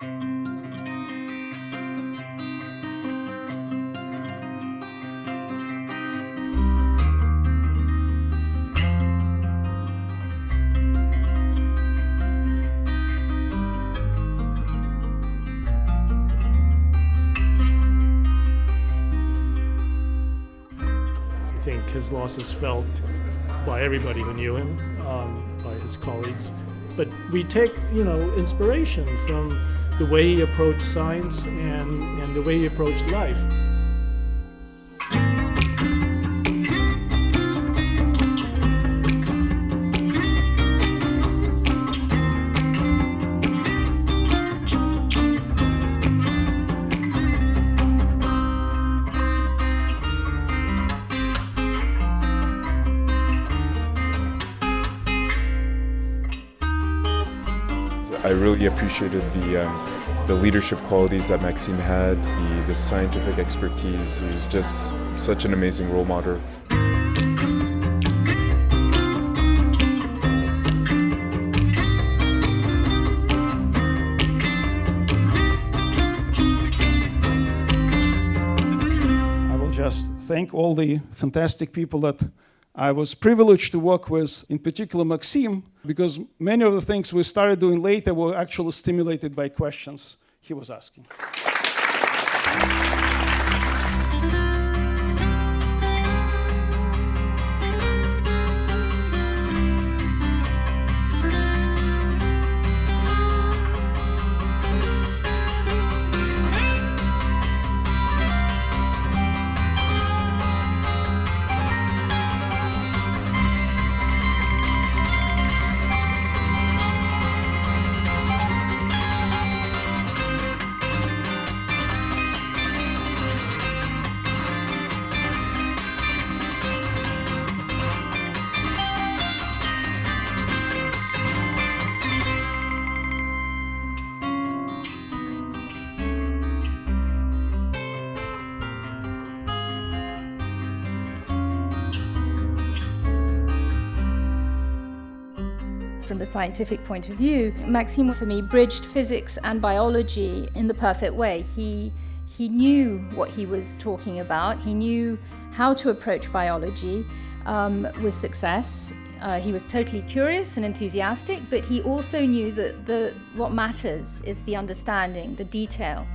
I think his loss is felt by everybody who knew him, um, by his colleagues. But we take, you know, inspiration from the way he approached science and, and the way he approached life. I really appreciated the um, the leadership qualities that Maxime had, the, the scientific expertise. He was just such an amazing role model. I will just thank all the fantastic people that I was privileged to work with, in particular Maxime, because many of the things we started doing later were actually stimulated by questions he was asking. From the scientific point of view, Maxime, for me, bridged physics and biology in the perfect way. He, he knew what he was talking about, he knew how to approach biology um, with success. Uh, he was totally curious and enthusiastic, but he also knew that the, what matters is the understanding, the detail.